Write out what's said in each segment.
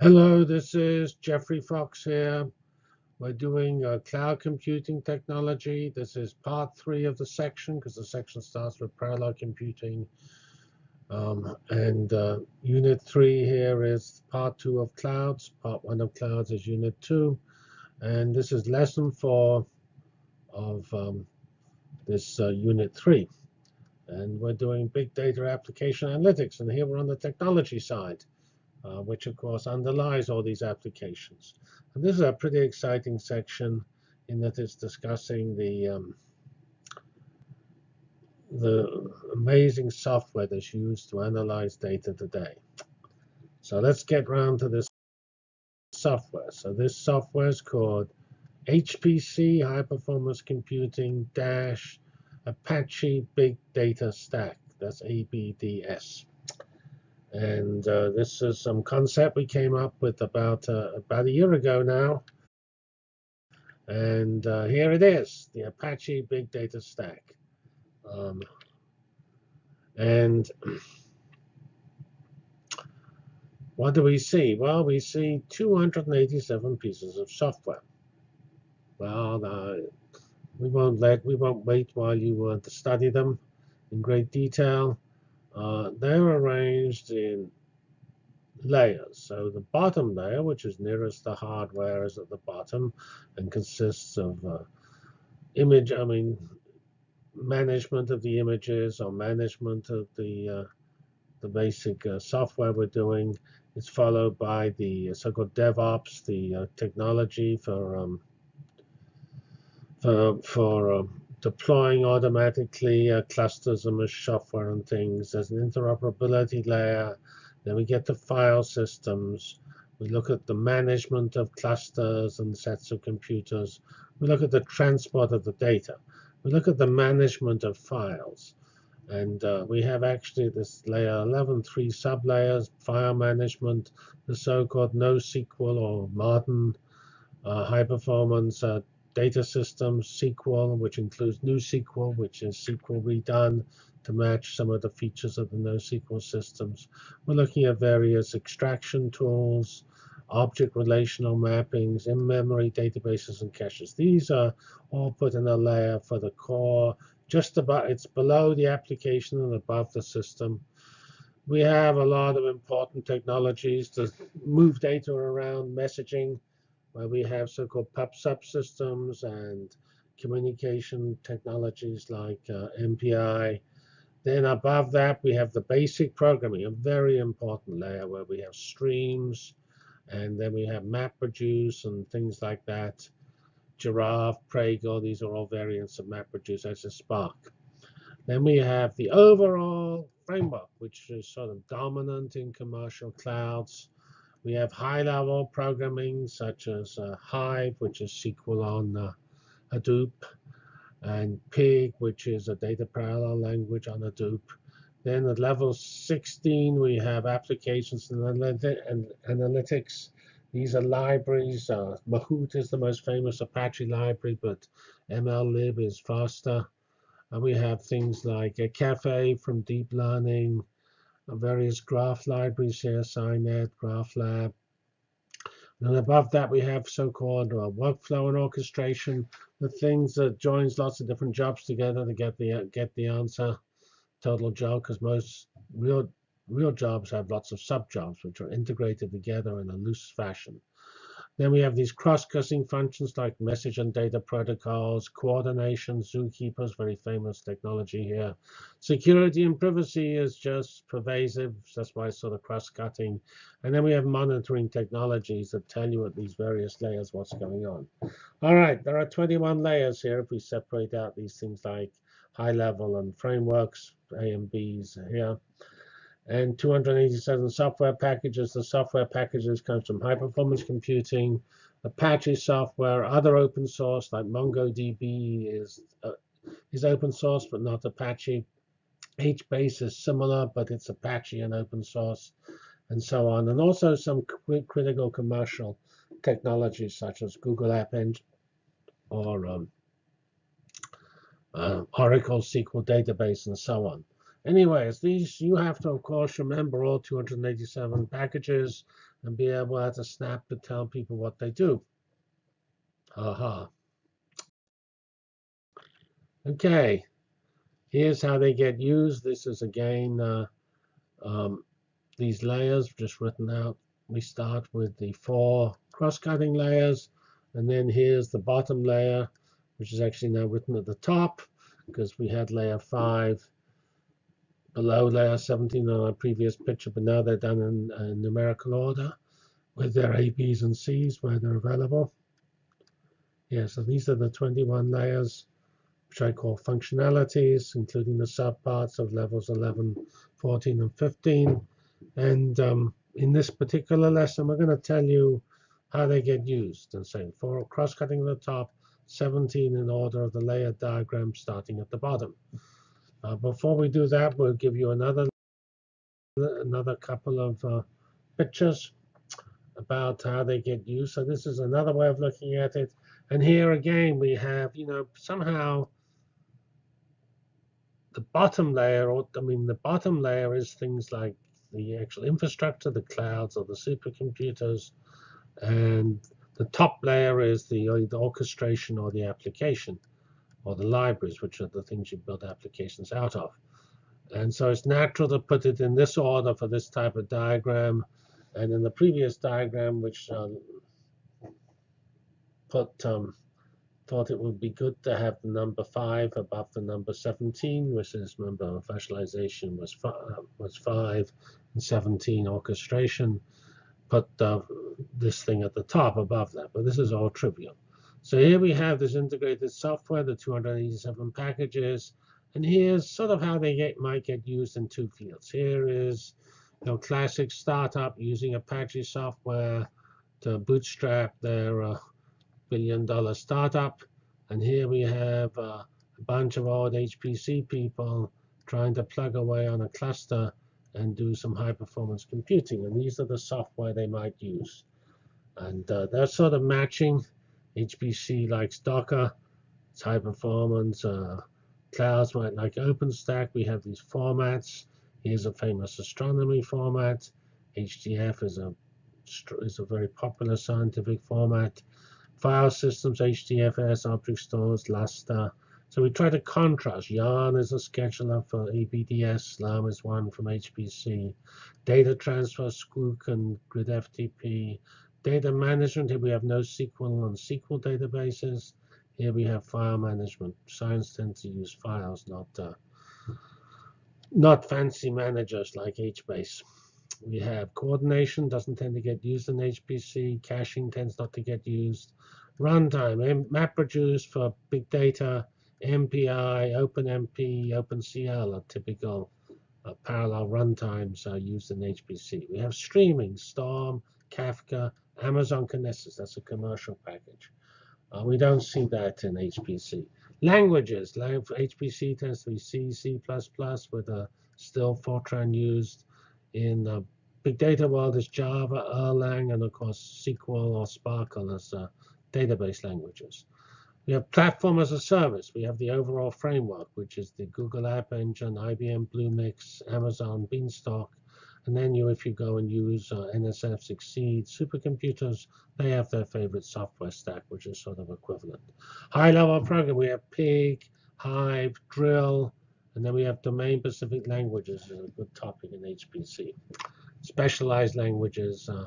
Hello, this is Geoffrey Fox here. We're doing uh, cloud computing technology. This is part three of the section because the section starts with parallel computing. Um, and uh, unit three here is part two of clouds. Part one of clouds is unit two. And this is lesson four of um, this uh, unit three. And we're doing big data application analytics. And here we're on the technology side uh, which of course underlies all these applications. And this is a pretty exciting section in that it's discussing the um, the amazing software that's used to analyze data today. So let's get round to this software. So this software is called HPC, High Performance Computing Dash Apache Big Data Stack. That's ABDS. And uh, this is some concept we came up with about uh, about a year ago now. And uh, here it is, the Apache Big Data Stack. Um, and what do we see? Well, we see 287 pieces of software. Well, uh, we won't let we won't wait while you to study them in great detail. Uh, they're arranged in layers. So the bottom layer, which is nearest the hardware, is at the bottom and consists of uh, image, I mean, management of the images or management of the uh, the basic uh, software we're doing. It's followed by the so-called DevOps, the uh, technology for um, for for um, deploying automatically uh, clusters of software and things. There's an interoperability layer. Then we get to file systems. We look at the management of clusters and sets of computers. We look at the transport of the data. We look at the management of files. And uh, we have actually this layer 11, three sublayers, file management, the so-called NoSQL or modern uh, high performance uh, data systems, SQL, which includes NewSQL, which is SQL redone to match some of the features of the NoSQL systems. We're looking at various extraction tools, object relational mappings, in-memory databases, and caches. These are all put in a layer for the core. Just about, it's below the application and above the system. We have a lot of important technologies to move data around, messaging, where we have so-called pub subsystems and communication technologies like uh, MPI. Then above that, we have the basic programming, a very important layer where we have streams, and then we have MapReduce and things like that. Giraph, Pregel, these are all variants of MapReduce as a Spark. Then we have the overall framework, which is sort of dominant in commercial clouds. We have high-level programming such as uh, Hive, which is SQL on uh, Hadoop, and Pig, which is a data parallel language on Hadoop. Then at level 16, we have applications and analytics. These are libraries. Uh, Mahout is the most famous Apache library, but MLlib is faster. And we have things like a Caffe from deep learning, various graph libraries here, CINET, GraphLab. And above that, we have so-called uh, workflow and orchestration, the things that joins lots of different jobs together to get the get the answer, total job, because most real real jobs have lots of sub-jobs which are integrated together in a loose fashion. Then we have these cross-cutting functions like message and data protocols, coordination, zookeepers, very famous technology here. Security and privacy is just pervasive. That's why it's sort of cross-cutting. And then we have monitoring technologies that tell you at these various layers what's going on. All right, there are 21 layers here if we separate out these things like high level and frameworks, A and Bs here and 287 software packages. The software packages comes from high performance computing, Apache software, other open source like MongoDB is uh, is open source but not Apache. HBase is similar, but it's Apache and open source, and so on. And also some critical commercial technologies such as Google App Engine or um, uh, Oracle SQL database and so on. Anyways, these you have to, of course, remember all 287 packages and be able at a snap to tell people what they do. Aha. Okay, here's how they get used. This is again uh, um, these layers just written out. We start with the four cross-cutting layers, and then here's the bottom layer, which is actually now written at the top because we had layer 5 below layer 17 on our previous picture, but now they're done in, in numerical order with their A, B's, and C's where they're available. Yeah, so these are the 21 layers, which I call functionalities, including the subparts of levels 11, 14, and 15. And um, in this particular lesson, we're going to tell you how they get used. And saying for cross-cutting the top, 17 in order of the layer diagram starting at the bottom. Uh, before we do that, we'll give you another another couple of uh, pictures about how they get used. So this is another way of looking at it. And here again, we have, you know, somehow the bottom layer, or I mean, the bottom layer is things like the actual infrastructure, the clouds or the supercomputers. And the top layer is the, the orchestration or the application or the libraries, which are the things you build applications out of. And so it's natural to put it in this order for this type of diagram. And in the previous diagram, which um, put um, thought it would be good to have the number 5 above the number 17, which is remember virtualization was, five, was 5 and 17 orchestration. Put uh, this thing at the top above that, but this is all trivial. So here we have this integrated software, the 287 packages, and here's sort of how they get, might get used in two fields. Here is you know, classic startup using Apache software to bootstrap their uh, billion dollar startup. And here we have uh, a bunch of old HPC people trying to plug away on a cluster and do some high performance computing. And these are the software they might use. And uh, they're sort of matching HPC likes Docker, it's high performance. Uh, clouds might like OpenStack. We have these formats. Here's a famous astronomy format. HDF is a is a very popular scientific format. File systems, HDFS, object stores, Lustre. So we try to contrast. Yarn is a scheduler for ABDS. Slurm is one from HPC. Data transfer, Sqoop and GridFTP. Data management, here we have NoSQL and SQL databases. Here we have file management. Science tends to use files, not uh, not fancy managers like HBase. We have coordination, doesn't tend to get used in HPC. Caching tends not to get used. Runtime, MapReduce for big data. MPI, OpenMP, OpenCL are typical uh, parallel runtimes are used in HPC. We have streaming, Storm, Kafka, Amazon Kinesis, that's a commercial package. Uh, we don't see that in HPC. Languages, HPC tends to be C, C++, with a still Fortran used. In the big data world is Java, Erlang, and of course SQL or SPARQL as uh, database languages. We have platform as a service. We have the overall framework, which is the Google App Engine, IBM Bluemix, Amazon Beanstalk, and then you, if you go and use uh, NSF XSEDE supercomputers, they have their favorite software stack, which is sort of equivalent. High-level program, we have Pig, Hive, Drill, and then we have domain-specific languages, is a good topic in HPC. Specialized languages uh,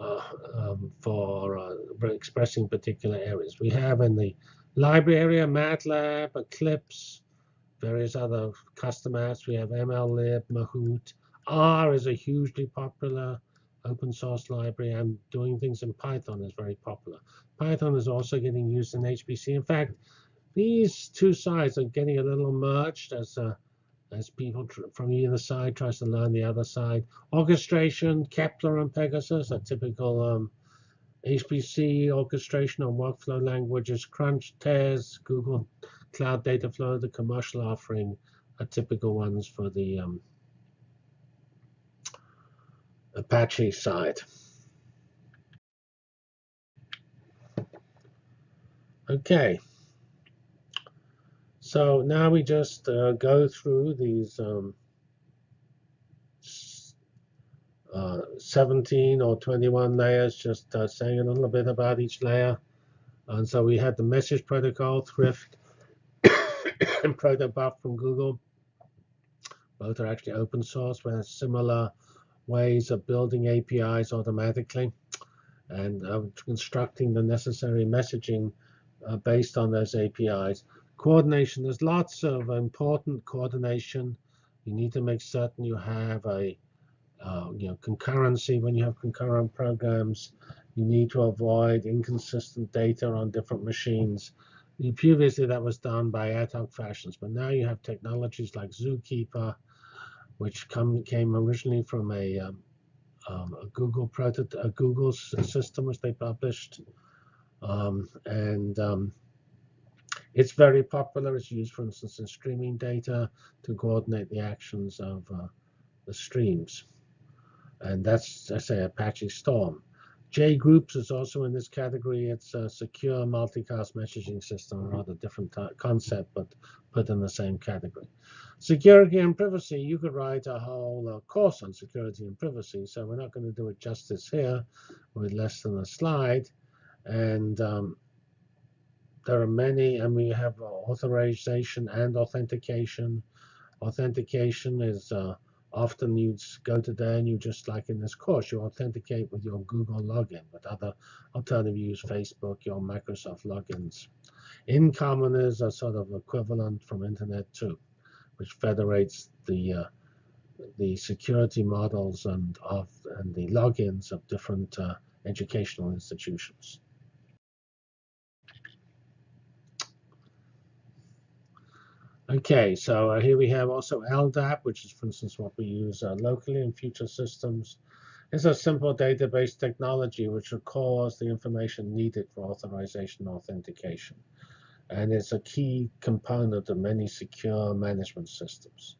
uh, um, for uh, expressing particular areas. We have in the library area MATLAB, Eclipse, various other custom apps. We have MLlib, Mahout, R is a hugely popular open source library, and doing things in Python is very popular. Python is also getting used in HPC. In fact, these two sides are getting a little merged as uh, as people from either side tries to learn the other side. Orchestration, Kepler and Pegasus are typical um, HPC orchestration and workflow languages. Crunch, Tez, Google Cloud Dataflow, the commercial offering are typical ones for the um, Apache side. Okay. So now we just uh, go through these um, uh, 17 or 21 layers, just uh, saying a little bit about each layer. And so we had the message protocol, Thrift, and Protobuf from Google. Both are actually open source, but similar ways of building APIs automatically and uh, constructing the necessary messaging uh, based on those APIs. Coordination, there's lots of important coordination. You need to make certain you have a uh, you know, concurrency when you have concurrent programs. You need to avoid inconsistent data on different machines. Previously, that was done by ad hoc fashions, but now you have technologies like Zookeeper, which come, came originally from a, um, um, a Google prototype, a Google system which they published, um, and um, it's very popular. It's used, for instance, in streaming data to coordinate the actions of uh, the streams. And that's, I say, Apache Storm. JGroups is also in this category. It's a secure multicast messaging system, a rather different concept, but put in the same category. Security and privacy, you could write a whole uh, course on security and privacy, so we're not going to do it justice here with less than a slide. And um, there are many, and we have authorization and authentication. Authentication is uh, often you go to there and you just like in this course, you authenticate with your Google login, but other alternative use Facebook, your Microsoft logins. InCommon is a sort of equivalent from Internet 2, which federates the uh, the security models and of and the logins of different uh, educational institutions. Okay, so uh, here we have also LDAP, which is, for instance, what we use uh, locally in future systems. It's a simple database technology which records the information needed for authorization and authentication. And it's a key component of many secure management systems.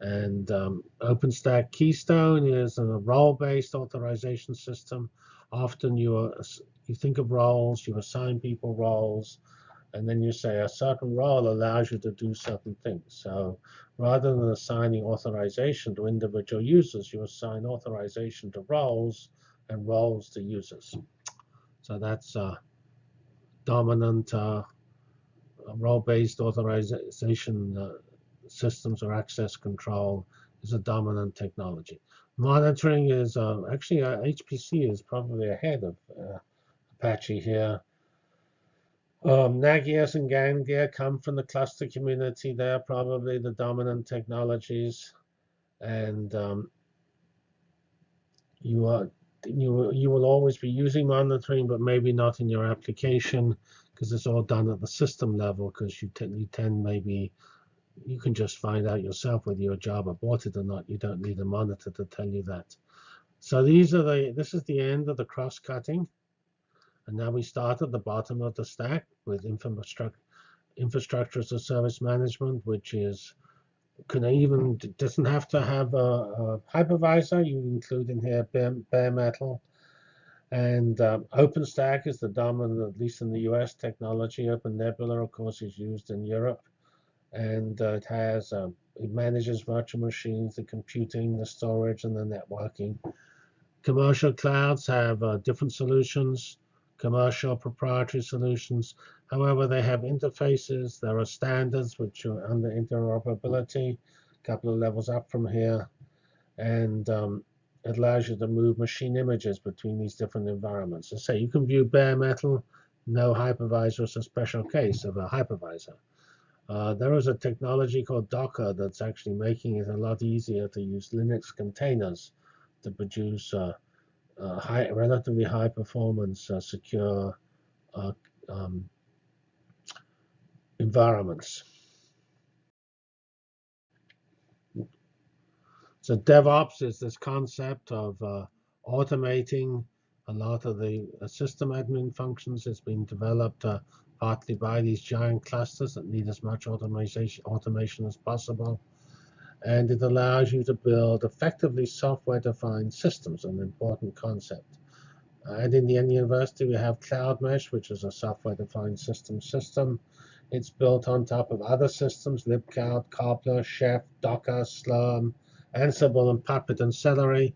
And um, OpenStack Keystone is a role-based authorization system. Often you, are, you think of roles, you assign people roles, and then you say a certain role allows you to do certain things. So rather than assigning authorization to individual users, you assign authorization to roles and roles to users. So that's uh, dominant uh, role-based authorization uh, systems or access control is a dominant technology. Monitoring is uh, actually HPC uh, is probably ahead of uh, Apache here. Um, Nagios and Ganglia come from the cluster community. They're probably the dominant technologies. And um, you are you you will always be using monitoring, but maybe not in your application because it's all done at the system level. Because you tend you tend maybe you can just find out yourself whether your job aborted or not. You don't need a monitor to tell you that. So these are the this is the end of the cross cutting. And now we start at the bottom of the stack with infrastructure, infrastructure as a service management, which is can even doesn't have to have a, a hypervisor. You include in here bare, bare metal. And um, OpenStack is the dominant, at least in the US, technology. Open Nebula, of course, is used in Europe. And uh, it has um, it manages virtual machines, the computing, the storage, and the networking. Commercial clouds have uh, different solutions commercial proprietary solutions. However, they have interfaces. There are standards which are under interoperability, a couple of levels up from here. And um, it allows you to move machine images between these different environments. So say you can view bare metal, no hypervisor is a special case of a hypervisor. Uh, there is a technology called Docker that's actually making it a lot easier to use Linux containers to produce uh, high, relatively high performance, uh, secure uh, um, environments. So DevOps is this concept of uh, automating a lot of the uh, system admin functions. It's been developed uh, partly by these giant clusters that need as much automation, automation as possible and it allows you to build effectively software-defined systems, an important concept. Uh, and in the Indiana University, we have Cloud Mesh, which is a software-defined system system. It's built on top of other systems, libcloud, Cobbler, Chef, Docker, Slurm, Ansible, and Puppet, and Celery.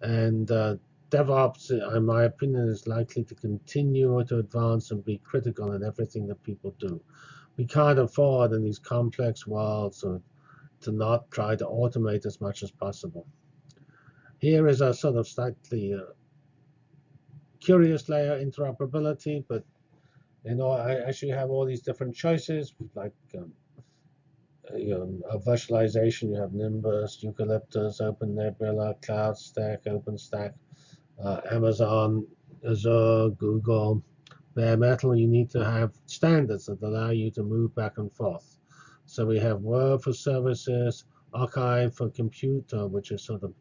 And uh, DevOps, in my opinion, is likely to continue to advance and be critical in everything that people do. We can't afford in these complex worlds to, to not try to automate as much as possible. Here is a sort of slightly uh, curious layer interoperability, but you know, I actually have all these different choices, like um, you know, a virtualization. You have Nimbus, Eucalyptus, OpenNebula, CloudStack, OpenStack, uh, Amazon, Azure, Google, bare metal. You need to have standards that allow you to move back and forth. So we have Word for services, Archive for computer, which is sort of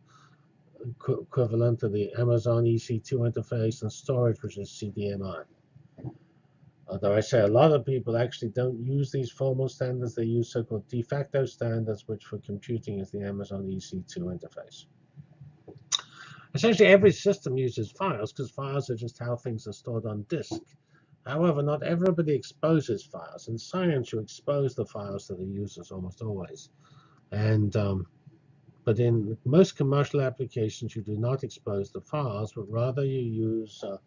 equivalent to the Amazon EC2 interface, and storage, which is CDMI. Although I say a lot of people actually don't use these formal standards, they use so-called de facto standards, which for computing is the Amazon EC2 interface. Essentially, every system uses files because files are just how things are stored on disk. However, not everybody exposes files. In science, you expose the files to the users almost always. And um, but in most commercial applications, you do not expose the files, but rather you use uh,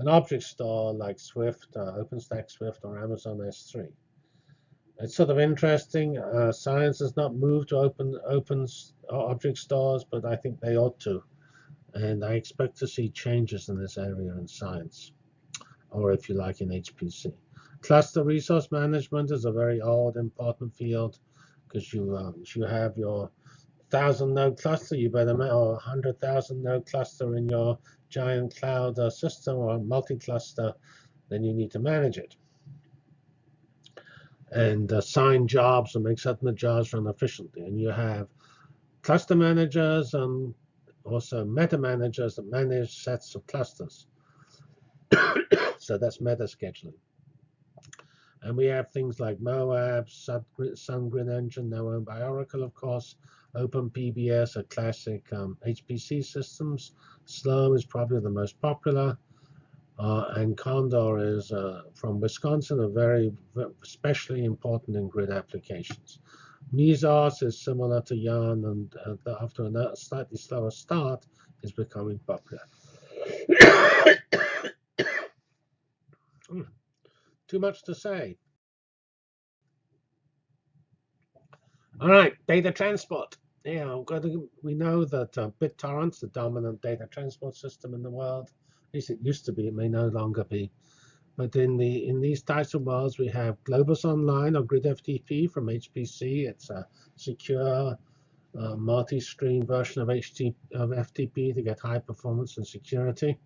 an object store like Swift, uh, OpenStack Swift, or Amazon S3. It's sort of interesting. Uh, science has not moved to open open object stores, but I think they ought to. And I expect to see changes in this area in science, or if you like, in HPC. Cluster resource management is a very old, important field because you um, you have your thousand node cluster, you better or a hundred thousand node cluster in your giant cloud uh, system or multi-cluster, then you need to manage it. And assign jobs and make certain the jobs run efficiently. And you have cluster managers and also meta managers that manage sets of clusters. so that's meta scheduling. And we have things like Moab, SunGrid Engine, now owned by Oracle, of course, OpenPBS, a classic um, HPC systems. Slurm is probably the most popular. Uh, and Condor is uh, from Wisconsin, a very, very, especially important in grid applications. Mesos is similar to Yarn, and uh, after a slightly slower start, is becoming popular. Too much to say. All right, data transport. Yeah, we know that uh, BitTorrent's the dominant data transport system in the world. At least it used to be. It may no longer be. But in the in these types of worlds, we have Globus Online or GridFTP from HPC. It's a secure uh, multi-stream version of, HT, of FTP to get high performance and security.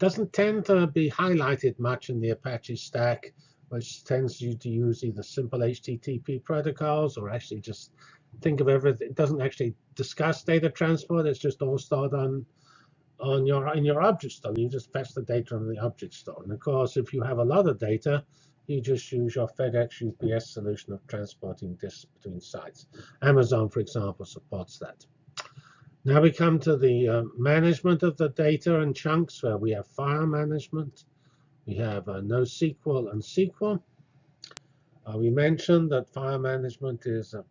Doesn't tend to be highlighted much in the Apache stack, which tends you to use either simple HTTP protocols or actually just think of everything. It doesn't actually discuss data transport. It's just all stored on on your in your object store. You just fetch the data on the object store. And of course, if you have a lot of data, you just use your FedEx UPS solution of transporting this between sites. Amazon, for example, supports that. Now we come to the uh, management of the data and chunks, where we have file management. We have uh, NoSQL and SQL. Uh, we mentioned that file management is uh,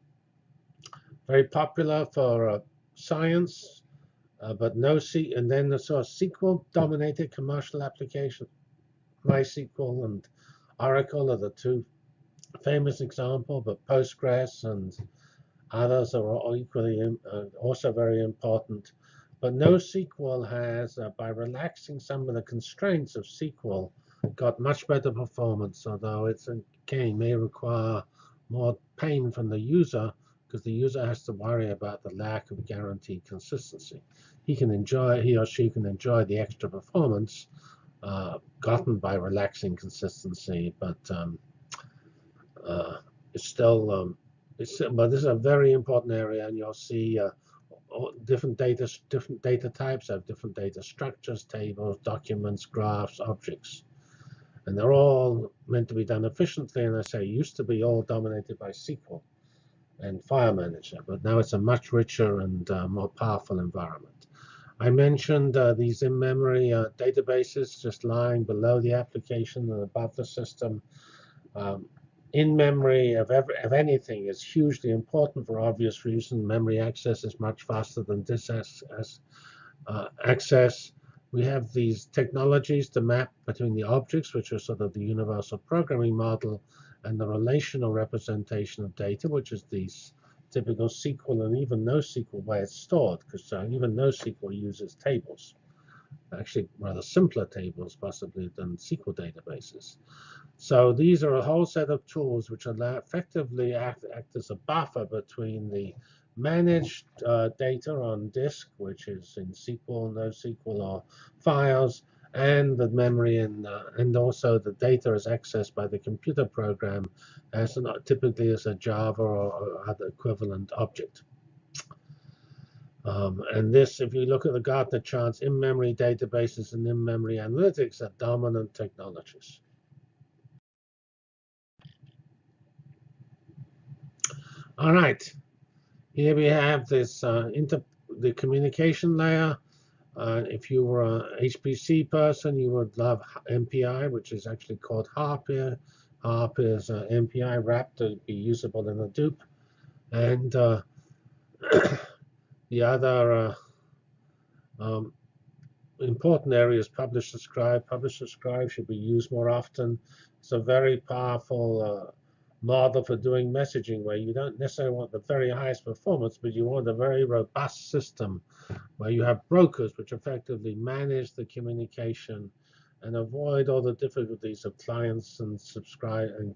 very popular for uh, science, uh, but no C, and then the sort of SQL-dominated commercial application. MySQL and Oracle are the two famous examples, but Postgres and others are equally uh, also very important. But NoSQL has, uh, by relaxing some of the constraints of SQL, got much better performance, although it's again may require more pain from the user because the user has to worry about the lack of guaranteed consistency. He can enjoy, he or she can enjoy the extra performance uh, gotten by relaxing consistency, but um, uh, it's still, um, it's, but this is a very important area, and you'll see uh, different data, different data types have different data structures, tables, documents, graphs, objects. And they're all meant to be done efficiently, and I say used to be all dominated by SQL and File Manager, but now it's a much richer and uh, more powerful environment. I mentioned uh, these in-memory uh, databases just lying below the application and above the system. Um, in memory of, every, of anything is hugely important for obvious reason. Memory access is much faster than disk uh, access. We have these technologies to map between the objects, which are sort of the universal programming model, and the relational representation of data, which is the typical SQL and even NoSQL way it's stored, because uh, even NoSQL uses tables. Actually, rather simpler tables, possibly, than SQL databases. So these are a whole set of tools which allow effectively act, act as a buffer between the managed uh, data on disk, which is in SQL, NoSQL, or files, and the memory and uh, and also the data is accessed by the computer program as an, typically as a Java or, or other equivalent object. Um, and this, if you look at the Gartner charts, in-memory databases and in-memory analytics are dominant technologies. All right, here we have this uh, inter the communication layer. Uh, if you were an HPC person, you would love MPI, which is actually called HARP here. HARP is uh, MPI wrapped to be usable in Hadoop. And uh, the other uh, um, important areas, is publish subscribe. Publish subscribe should be used more often. It's a very powerful uh, model for doing messaging where you don't necessarily want the very highest performance, but you want a very robust system where you have brokers which effectively manage the communication and avoid all the difficulties of clients and subscribe and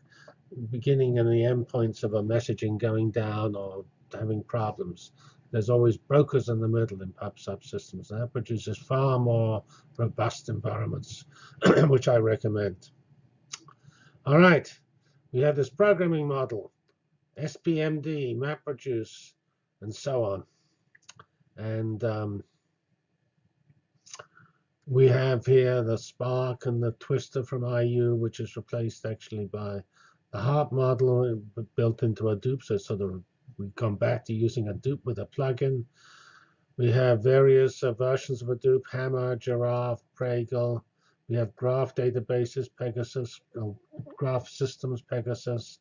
beginning and the endpoints of a messaging going down or having problems. There's always brokers in the middle in pub subsystems. And that produces far more robust environments, which I recommend. All right. We have this programming model, SPMD, MapReduce, and so on. And um, we have here the Spark and the Twister from IU, which is replaced actually by the HARP model built into Hadoop. So sort of we come back to using Hadoop with a plugin. We have various uh, versions of Hadoop, Hama, Giraph, Pregel, we have graph databases, Pegasus, uh, graph systems, Pegasus.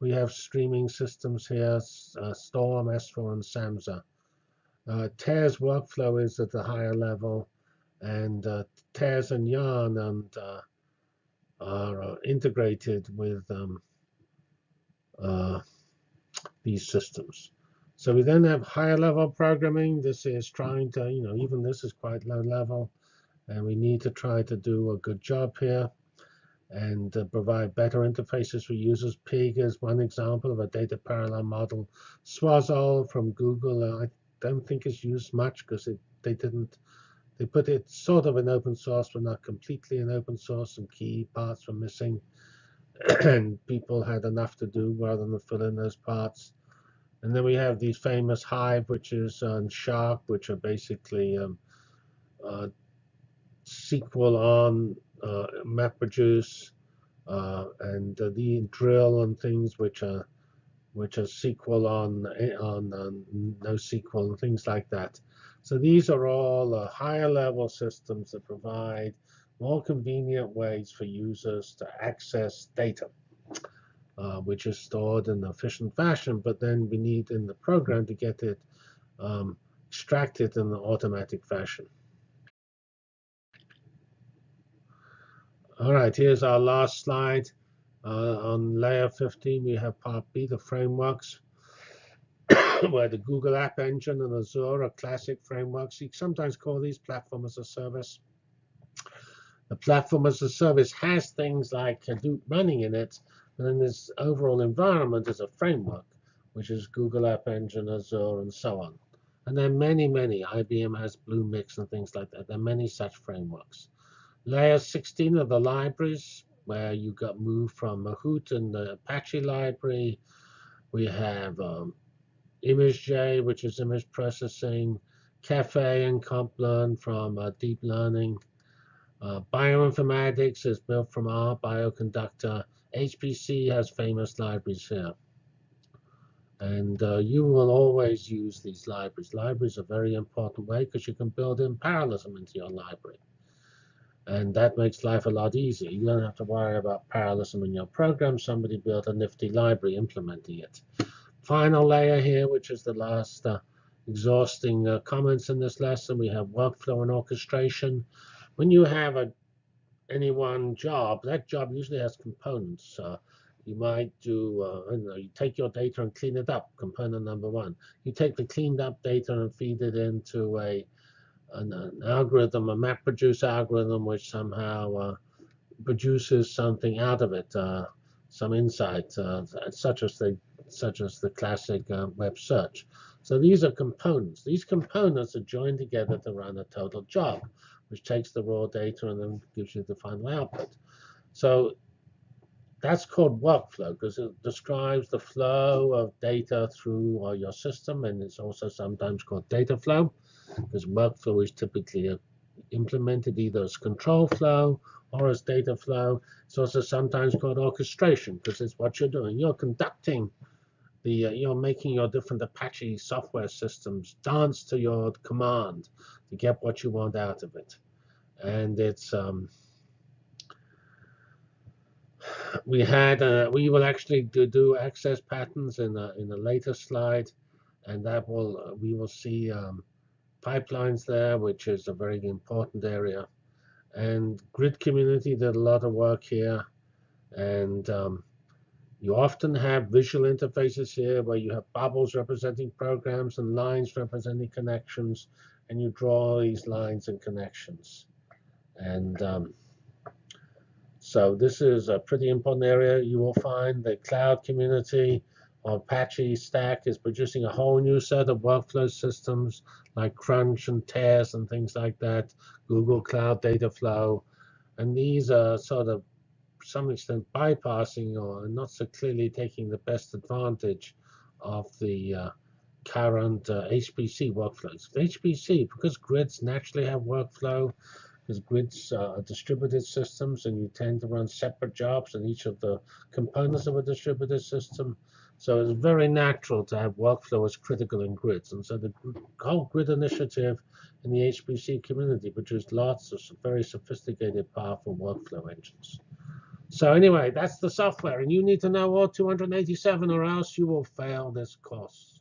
We have streaming systems here, uh, Storm, S4, and Samza. Uh, Tez workflow is at the higher level, and uh, Tez and Yarn and, uh, are uh, integrated with um, uh, these systems. So we then have higher level programming. This is trying to, you know, even this is quite low level and we need to try to do a good job here and uh, provide better interfaces for users. Pig is one example of a data parallel model. Sawzall from Google, uh, I don't think is used much because they didn't. They put it sort of in open source, but not completely in open source. Some key parts were missing, and people had enough to do rather than fill in those parts. And then we have these famous Hive, which is on Shark, which are basically um, uh, SQL on uh, MapReduce uh, and uh, the drill and things which are which are SQL on on, on NoSQL and things like that. So these are all uh, higher level systems that provide more convenient ways for users to access data, uh, which is stored in an efficient fashion, but then we need in the program to get it um, extracted in an automatic fashion. All right, here's our last slide. Uh, on layer 15, we have part B, the frameworks, where the Google App Engine and Azure are classic frameworks. You sometimes call these platform as a service. The platform as a service has things like Hadoop running in it, but then this overall environment is a framework, which is Google App Engine, Azure, and so on. And there are many, many. IBM has Bluemix and things like that. There are many such frameworks. Layer 16 are the libraries, where you got moved from Mahout and the Apache library. We have um, ImageJ, which is image processing, Caffe and Complearn from uh, deep learning. Uh, bioinformatics is built from R, Bioconductor. HPC has famous libraries here. And uh, you will always use these libraries. Libraries are a very important way because you can build in parallelism into your library. And that makes life a lot easier. You don't have to worry about parallelism in your program. Somebody built a nifty library implementing it. Final layer here, which is the last uh, exhausting uh, comments in this lesson, we have workflow and orchestration. When you have a any one job, that job usually has components. Uh, you might do, uh, I know, you take your data and clean it up, component number one. You take the cleaned up data and feed it into a an, an algorithm, a MapReduce algorithm, which somehow uh, produces something out of it, uh, some insight, uh, such as the such as the classic uh, web search. So these are components. These components are joined together to run a total job, which takes the raw data and then gives you the final output. So that's called workflow because it describes the flow of data through uh, your system, and it's also sometimes called data flow because workflow is typically uh, implemented either as control flow or as data flow. It's also sometimes called orchestration because it's what you're doing. You're conducting the, uh, you're making your different Apache software systems dance to your command to get what you want out of it. And it's um, we had uh, we will actually do, do access patterns in a in a later slide, and that will uh, we will see um, pipelines there, which is a very important area. And grid community did a lot of work here, and um, you often have visual interfaces here where you have bubbles representing programs and lines representing connections, and you draw these lines and connections. And um, so this is a pretty important area. You will find the cloud community or Apache Stack is producing a whole new set of workflow systems like Crunch and Tez and things like that, Google Cloud Data Flow. And these are sort of, some extent, bypassing or not so clearly taking the best advantage of the uh, current uh, HPC workflows. HPC, because grids naturally have workflow, because grids are distributed systems and you tend to run separate jobs in each of the components of a distributed system. So it's very natural to have workflow as critical in grids. And so the whole grid initiative in the HPC community produced lots of very sophisticated, powerful workflow engines. So anyway, that's the software. And you need to know all 287 or else you will fail this course.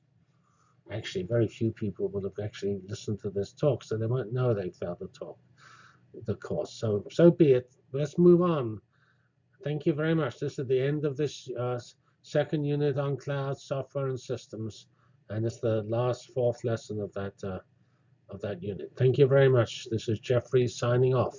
Actually, very few people will have actually listened to this talk, so they might know they failed the talk the course. So, so be it. Let's move on. Thank you very much. This is the end of this uh, second unit on cloud software and systems, and it's the last fourth lesson of that uh, of that unit. Thank you very much. This is Geoffrey signing off.